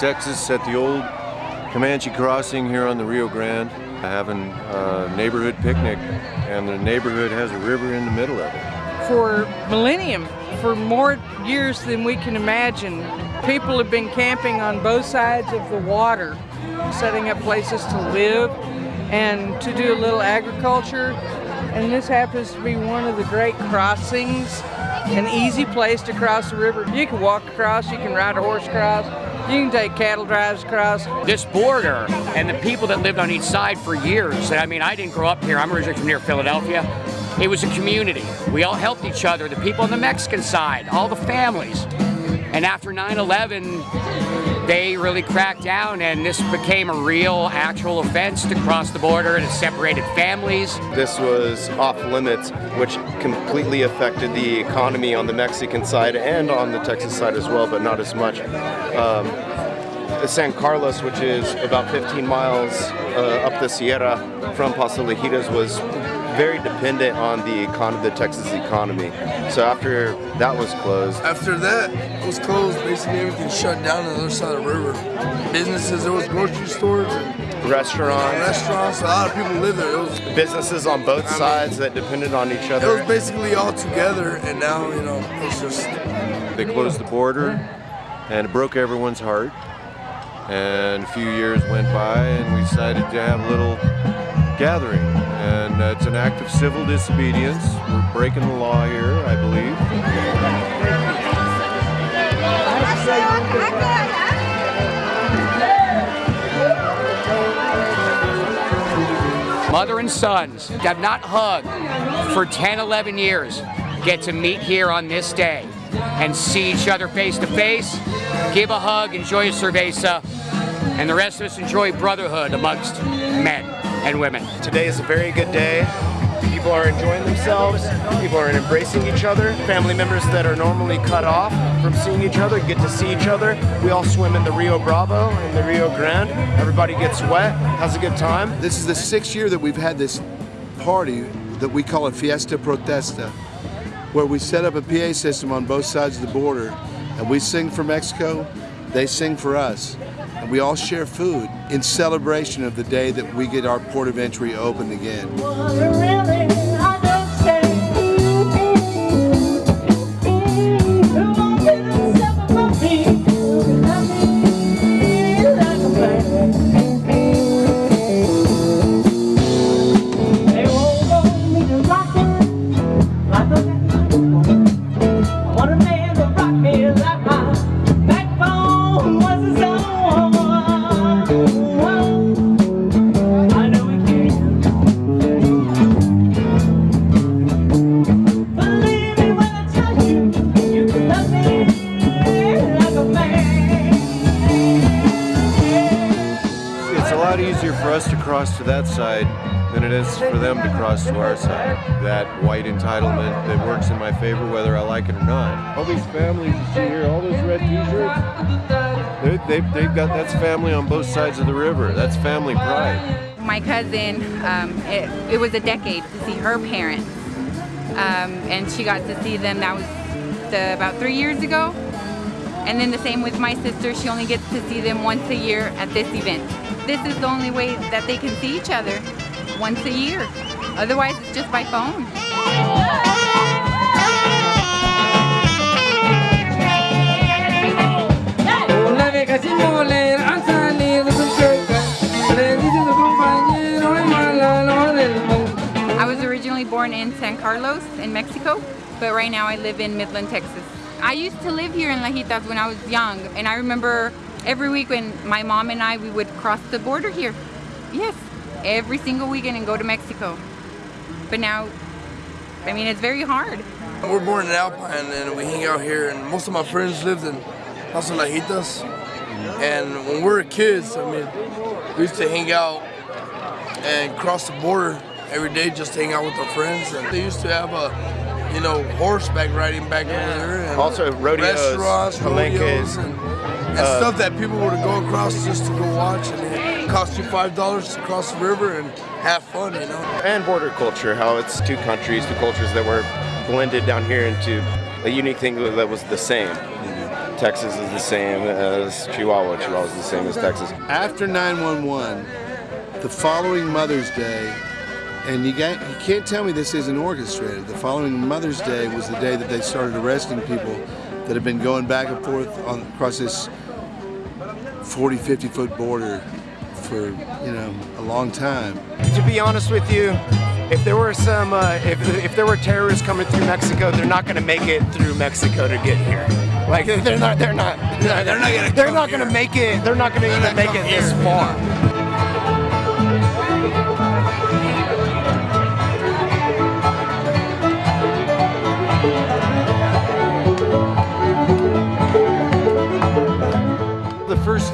Texas at the old Comanche crossing here on the Rio Grande, having a neighborhood picnic, and the neighborhood has a river in the middle of it. For millennium, for more years than we can imagine, people have been camping on both sides of the water, setting up places to live and to do a little agriculture. And this happens to be one of the great crossings, an easy place to cross the river. You can walk across, you can ride a horse across, you can take cattle drives across. This border and the people that lived on each side for years, I mean, I didn't grow up here, I'm originally from near Philadelphia. It was a community. We all helped each other, the people on the Mexican side, all the families. And after 9-11, they really cracked down and this became a real actual offense to cross the border and it separated families. This was off limits, which completely affected the economy on the Mexican side and on the Texas side as well, but not as much. Um, San Carlos, which is about 15 miles uh, up the Sierra from Paso Lajitas, was very dependent on the econ the Texas economy. So after that was closed. After that was closed, basically everything shut down on the other side of the river. Businesses, there was grocery stores and restaurants. Restaurants, a lot of people live there. It was businesses on both I sides mean, that depended on each other. It was basically all together and now, you know, it's just they closed the border and it broke everyone's heart. And a few years went by and we decided to have a little gathering. And uh, it's an act of civil disobedience. We're breaking the law here, I believe. Mother and sons have not hugged for 10, 11 years get to meet here on this day and see each other face to face, give a hug, enjoy a cerveza, and the rest of us enjoy brotherhood amongst men and women. Today is a very good day. People are enjoying themselves. People are embracing each other. Family members that are normally cut off from seeing each other get to see each other. We all swim in the Rio Bravo and the Rio Grande. Everybody gets wet, has a good time. This is the sixth year that we've had this party that we call a Fiesta Protesta, where we set up a PA system on both sides of the border and we sing for Mexico, they sing for us and we all share food in celebration of the day that we get our port of entry open again. Cross to that side than it is for them to cross to our side. That white entitlement that works in my favor whether I like it or not. All these families you see here, all those red t-shirts, they, they, they've got, that's family on both sides of the river. That's family pride. My cousin, um, it, it was a decade to see her parents. Um, and she got to see them, that was the, about three years ago. And then the same with my sister, she only gets to see them once a year at this event this is the only way that they can see each other once a year. Otherwise, it's just by phone. I was originally born in San Carlos in Mexico, but right now I live in Midland, Texas. I used to live here in Lajitas when I was young, and I remember every week when my mom and I, we would cross the border here. Yes, every single weekend and go to Mexico. But now, I mean, it's very hard. We're born in Alpine and we hang out here and most of my friends lived in Paso Lajitas. And when we were kids, I mean, we used to hang out and cross the border every day just to hang out with our friends. And they used to have a, you know, horseback riding back yeah. there. And also rodeos, restaurants, rodeos, and and uh, stuff that people would go across just to go watch and it cost you five dollars to cross the river and have fun, you know. And border culture, how it's two countries, two cultures that were blended down here into a unique thing that was the same. Texas is the same as Chihuahua. Chihuahua is the same as Texas. After 911, the following Mother's Day, and you, got, you can't tell me this isn't orchestrated, the following Mother's Day was the day that they started arresting people that have been going back and forth on, across this 40, 50 foot border for, you know, a long time. To be honest with you, if there were some, uh, if, if there were terrorists coming through Mexico, they're not going to make it through Mexico to get here. Like they're not, they're not, they're not they're not going to make it. They're not going to even make it this far.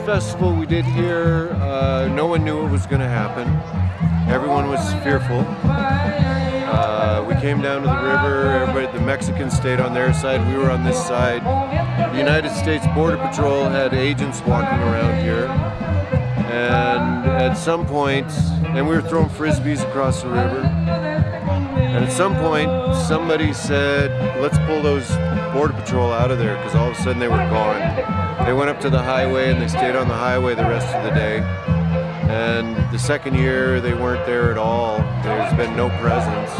Festival we did here, uh, no one knew it was going to happen. Everyone was fearful. Uh, we came down to the river, everybody, the Mexicans stayed on their side, we were on this side. The United States Border Patrol had agents walking around here. And at some point, and we were throwing frisbees across the river. And at some point, somebody said, let's pull those Border Patrol out of there because all of a sudden they were gone. They went up to the highway and they stayed on the highway the rest of the day. And the second year, they weren't there at all. There's been no presence.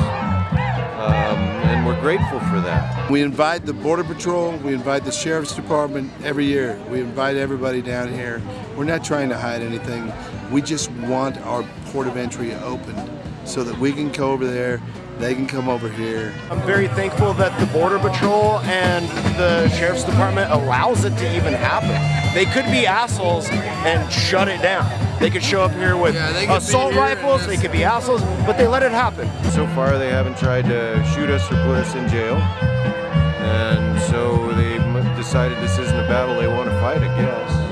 Um, and we're grateful for that. We invite the Border Patrol, we invite the Sheriff's Department every year. We invite everybody down here. We're not trying to hide anything. We just want our port of entry opened so that we can go over there, they can come over here. I'm very thankful that the Border Patrol and the Sheriff's Department allows it to even happen. They could be assholes and shut it down. They could show up here with Yeah, they could be assault here rifles, they could be assholes, but they let it happen. So far, they haven't tried to shoot us or put us in jail. And so they decided this isn't a battle they want to fight, I guess.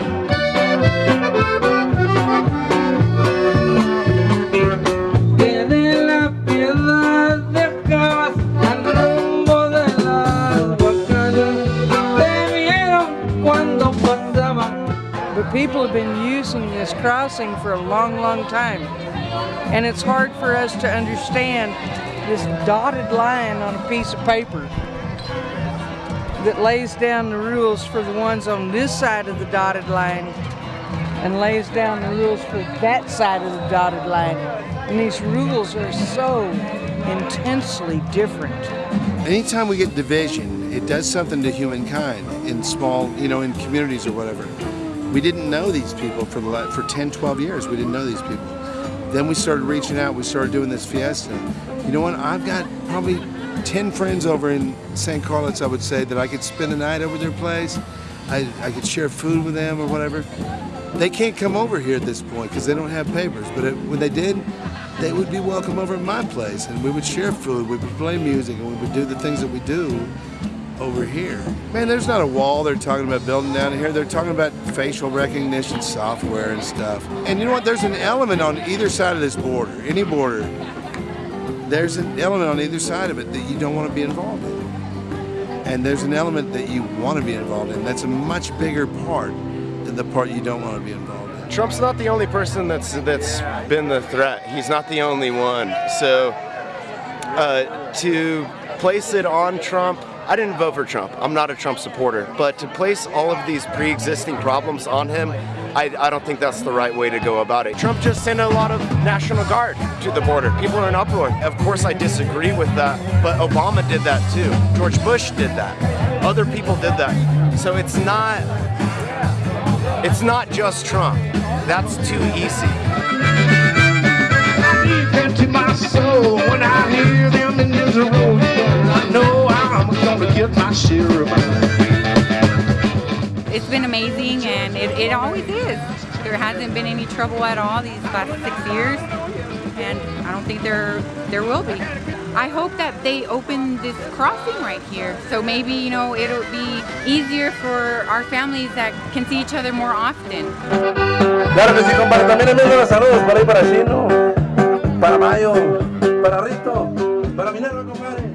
People have been using this crossing for a long, long time. And it's hard for us to understand this dotted line on a piece of paper that lays down the rules for the ones on this side of the dotted line and lays down the rules for that side of the dotted line. And these rules are so intensely different. Anytime we get division, it does something to humankind in small, you know, in communities or whatever. We didn't know these people for the for 10, 12 years. We didn't know these people. Then we started reaching out. We started doing this fiesta. You know what? I've got probably 10 friends over in St. Carlos, I would say, that I could spend a night over their place. I, I could share food with them or whatever. They can't come over here at this point because they don't have papers. But it, when they did, they would be welcome over at my place, and we would share food, we would play music, and we would do the things that we do over here. Man, there's not a wall they're talking about building down here. They're talking about facial recognition software and stuff. And you know what? There's an element on either side of this border, any border. There's an element on either side of it that you don't want to be involved in. And there's an element that you want to be involved in. That's a much bigger part than the part you don't want to be involved in. Trump's not the only person that's that's been the threat. He's not the only one. So uh, to place it on Trump, I didn't vote for Trump. I'm not a Trump supporter. But to place all of these pre-existing problems on him, I, I don't think that's the right way to go about it. Trump just sent a lot of National Guard to the border. People are in uproar. Of course, I disagree with that, but Obama did that too. George Bush did that. Other people did that. So it's not it's not just Trump. That's too easy. It's been amazing, and it, it always is. There hasn't been any trouble at all these last six years, and I don't think there there will be. I hope that they open this crossing right here, so maybe you know it'll be easier for our families that can see each other more often. Para para para Mayo, para Rito, para Minerva, compadre.